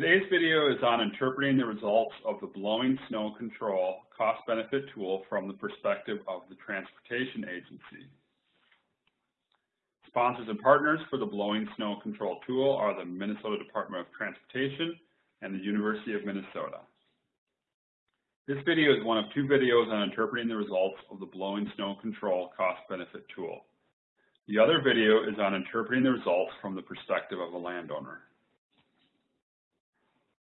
Today's video is on interpreting the results of the blowing snow control cost-benefit tool from the perspective of the Transportation Agency. Sponsors and partners for the blowing snow control tool are the Minnesota Department of Transportation and the University of Minnesota. This video is one of two videos on interpreting the results of the blowing snow control cost-benefit tool. The other video is on interpreting the results from the perspective of a landowner.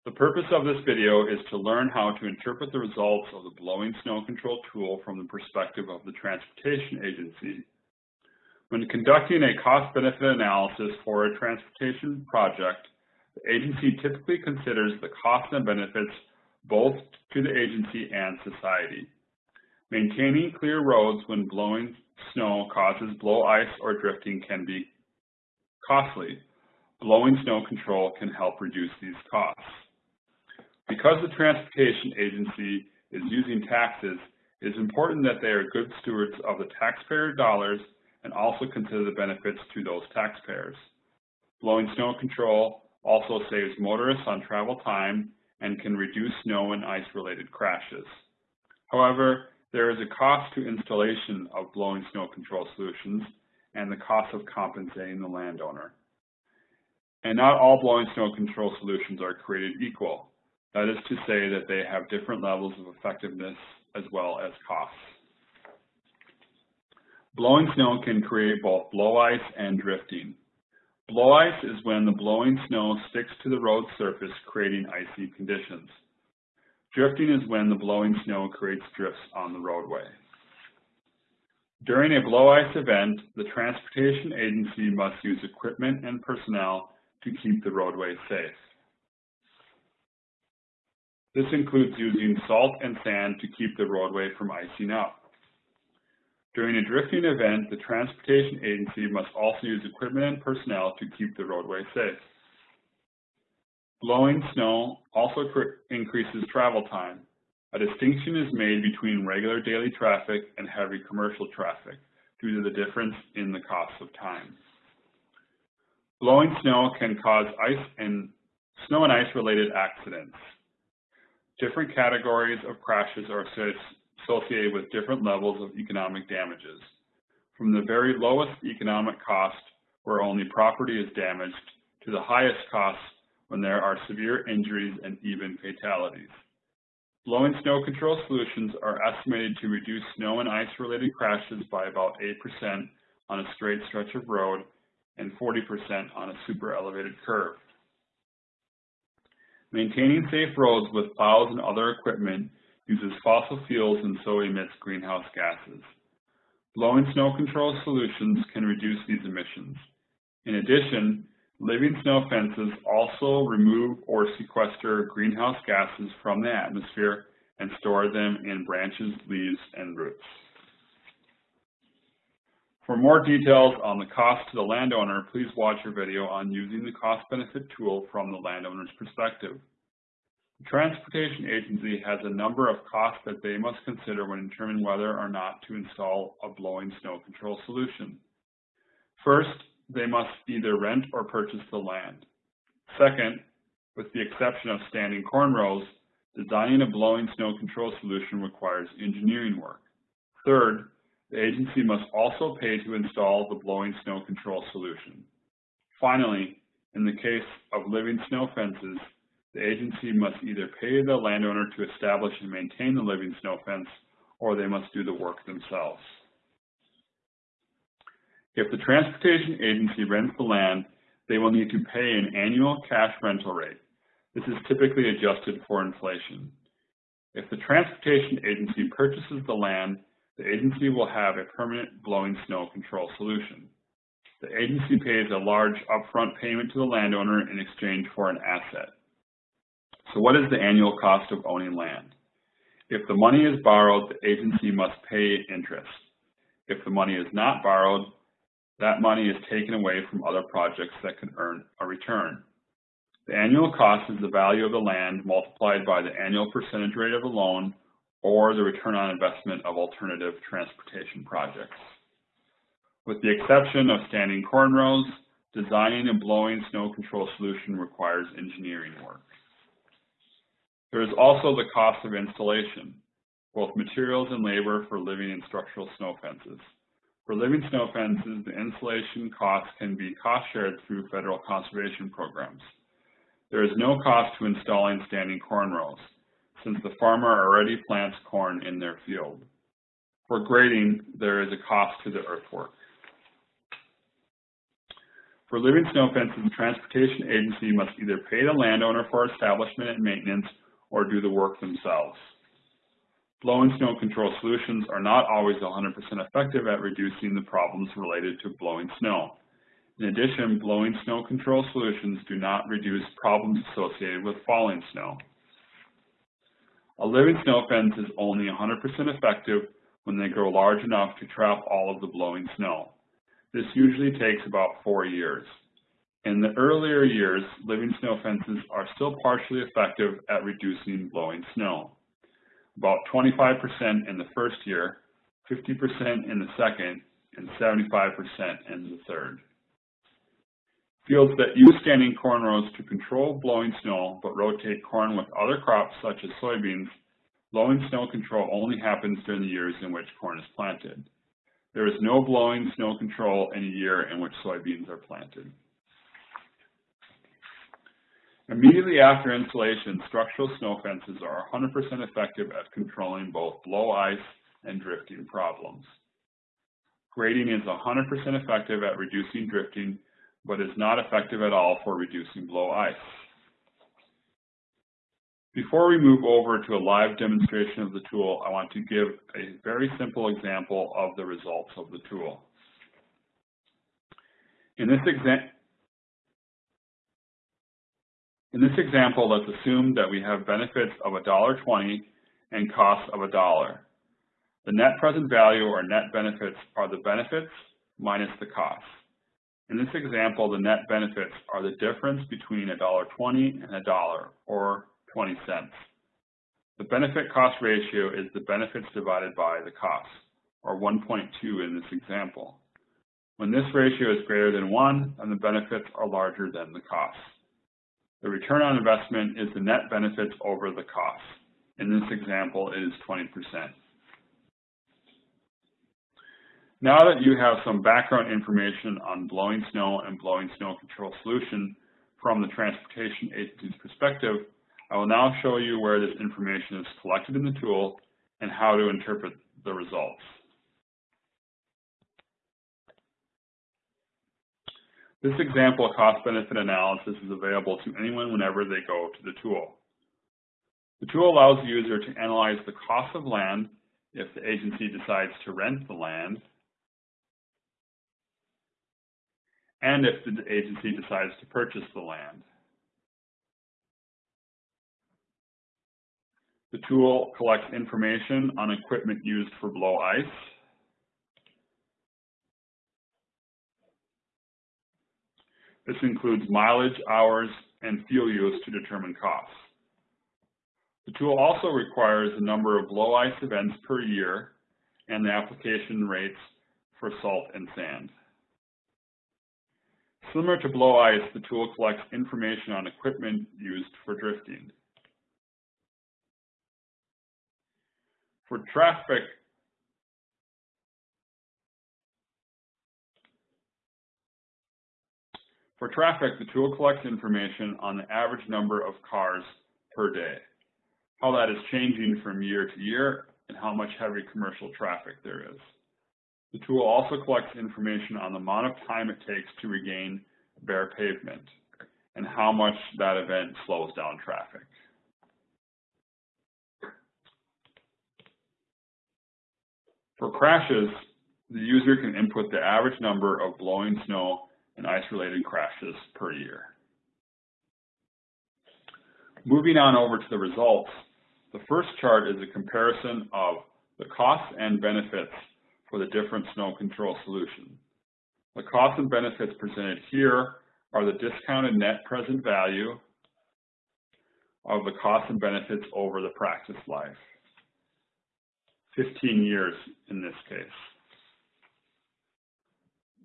The purpose of this video is to learn how to interpret the results of the blowing snow control tool from the perspective of the Transportation Agency. When conducting a cost-benefit analysis for a transportation project, the agency typically considers the costs and benefits both to the agency and society. Maintaining clear roads when blowing snow causes blow ice or drifting can be costly. Blowing snow control can help reduce these costs. Because the transportation agency is using taxes, it is important that they are good stewards of the taxpayer dollars and also consider the benefits to those taxpayers. Blowing snow control also saves motorists on travel time and can reduce snow and ice related crashes. However, there is a cost to installation of blowing snow control solutions and the cost of compensating the landowner. And not all blowing snow control solutions are created equal. That is to say that they have different levels of effectiveness as well as costs. Blowing snow can create both blow ice and drifting. Blow ice is when the blowing snow sticks to the road surface, creating icy conditions. Drifting is when the blowing snow creates drifts on the roadway. During a blow ice event, the transportation agency must use equipment and personnel to keep the roadway safe. This includes using salt and sand to keep the roadway from icing up. During a drifting event, the transportation agency must also use equipment and personnel to keep the roadway safe. Blowing snow also increases travel time. A distinction is made between regular daily traffic and heavy commercial traffic due to the difference in the cost of time. Blowing snow can cause ice and snow and ice related accidents. Different categories of crashes are associated with different levels of economic damages. From the very lowest economic cost, where only property is damaged, to the highest cost when there are severe injuries and even fatalities. Blowing snow control solutions are estimated to reduce snow and ice related crashes by about 8% on a straight stretch of road and 40% on a super elevated curve. Maintaining safe roads with plows and other equipment uses fossil fuels and so emits greenhouse gases. Blowing snow control solutions can reduce these emissions. In addition, living snow fences also remove or sequester greenhouse gases from the atmosphere and store them in branches, leaves, and roots. For more details on the cost to the landowner, please watch our video on using the cost-benefit tool from the landowner's perspective. The Transportation Agency has a number of costs that they must consider when determining whether or not to install a blowing snow control solution. First, they must either rent or purchase the land. Second, with the exception of standing corn rows, designing a blowing snow control solution requires engineering work. Third, the agency must also pay to install the blowing snow control solution. Finally, in the case of living snow fences, the agency must either pay the landowner to establish and maintain the living snow fence, or they must do the work themselves. If the transportation agency rents the land, they will need to pay an annual cash rental rate. This is typically adjusted for inflation. If the transportation agency purchases the land, the agency will have a permanent blowing snow control solution. The agency pays a large upfront payment to the landowner in exchange for an asset. So what is the annual cost of owning land? If the money is borrowed, the agency must pay interest. If the money is not borrowed, that money is taken away from other projects that can earn a return. The annual cost is the value of the land multiplied by the annual percentage rate of the loan or the return on investment of alternative transportation projects. With the exception of standing corn rows, designing and blowing snow control solution requires engineering work. There is also the cost of installation, both materials and labor for living and structural snow fences. For living snow fences, the installation costs can be cost shared through federal conservation programs. There is no cost to installing standing corn rows, since the farmer already plants corn in their field. For grading, there is a cost to the earthwork. For living snow fences, the transportation agency must either pay the landowner for establishment and maintenance or do the work themselves. Blowing snow control solutions are not always 100% effective at reducing the problems related to blowing snow. In addition, blowing snow control solutions do not reduce problems associated with falling snow. A living snow fence is only 100% effective when they grow large enough to trap all of the blowing snow. This usually takes about four years. In the earlier years, living snow fences are still partially effective at reducing blowing snow. About 25% in the first year, 50% in the second, and 75% in the third. Fields that use standing corn rows to control blowing snow but rotate corn with other crops such as soybeans, blowing snow control only happens during the years in which corn is planted. There is no blowing snow control in a year in which soybeans are planted. Immediately after installation, structural snow fences are 100% effective at controlling both blow ice and drifting problems. Grading is 100% effective at reducing drifting, but is not effective at all for reducing blow ice. Before we move over to a live demonstration of the tool, I want to give a very simple example of the results of the tool. In this, in this example, let's assume that we have benefits of $1.20 and costs of a dollar. The net present value or net benefits are the benefits minus the costs. In this example, the net benefits are the difference between $1.20 and $1 or 20 cents. The benefit cost ratio is the benefits divided by the cost, or 1.2 in this example. When this ratio is greater than 1, then the benefits are larger than the costs. The return on investment is the net benefits over the costs. In this example, it is 20%. Now that you have some background information on blowing snow and blowing snow control solution from the transportation agency's perspective, I will now show you where this information is collected in the tool and how to interpret the results. This example cost-benefit analysis is available to anyone whenever they go to the tool. The tool allows the user to analyze the cost of land if the agency decides to rent the land, and if the agency decides to purchase the land. The tool collects information on equipment used for blow ice, This includes mileage, hours, and fuel use to determine costs. The tool also requires the number of blow ice events per year and the application rates for salt and sand. Similar to blow ice, the tool collects information on equipment used for drifting. For traffic, for traffic, the tool collects information on the average number of cars per day, how that is changing from year to year, and how much heavy commercial traffic there is. The tool also collects information on the amount of time it takes to regain bare pavement and how much that event slows down traffic. For crashes, the user can input the average number of blowing snow and ice-related crashes per year. Moving on over to the results, the first chart is a comparison of the costs and benefits for the different snow control solutions. The costs and benefits presented here are the discounted net present value of the costs and benefits over the practice life. 15 years in this case.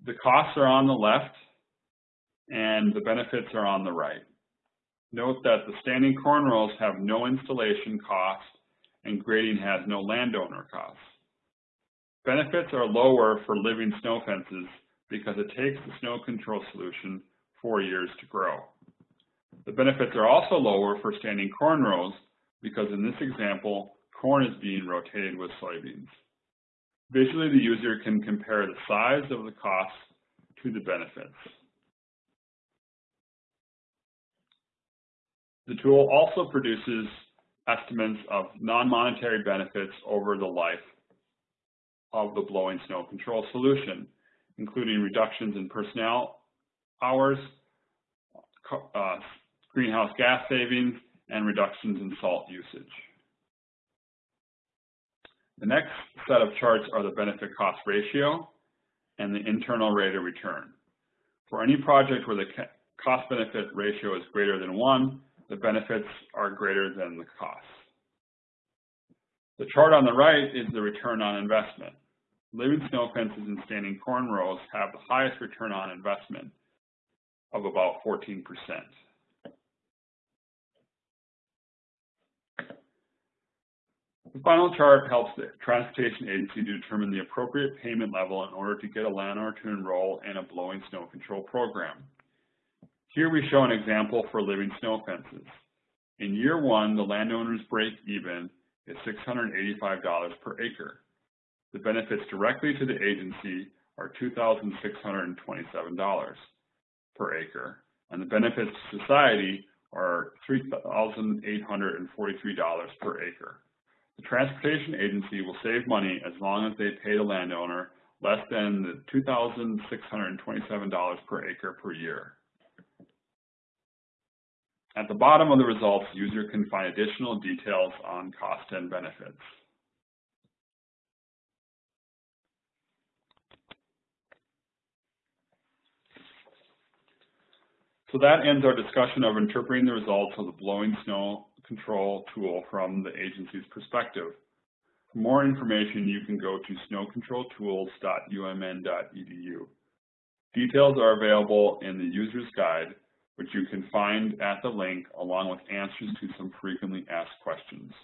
The costs are on the left and the benefits are on the right. Note that the standing corn have no installation cost and grading has no landowner costs. Benefits are lower for living snow fences because it takes the snow control solution four years to grow. The benefits are also lower for standing corn rows because in this example, corn is being rotated with soybeans. Visually, the user can compare the size of the costs to the benefits. The tool also produces estimates of non-monetary benefits over the life of the blowing snow control solution, including reductions in personnel hours, uh, greenhouse gas savings, and reductions in salt usage. The next set of charts are the benefit cost ratio and the internal rate of return. For any project where the cost benefit ratio is greater than one, the benefits are greater than the costs. The chart on the right is the return on investment. Living snow fences and standing corn rows have the highest return on investment of about 14%. The final chart helps the transportation agency to determine the appropriate payment level in order to get a landowner to enroll in a blowing snow control program. Here we show an example for living snow fences. In year one, the landowner's break even is $685 per acre. The benefits directly to the agency are $2,627 per acre, and the benefits to society are $3,843 per acre. The transportation agency will save money as long as they pay the landowner less than the $2,627 per acre per year. At the bottom of the results, user can find additional details on cost and benefits. So that ends our discussion of interpreting the results of the blowing snow control tool from the agency's perspective. For more information, you can go to snowcontroltools.umn.edu. Details are available in the user's guide, which you can find at the link along with answers to some frequently asked questions.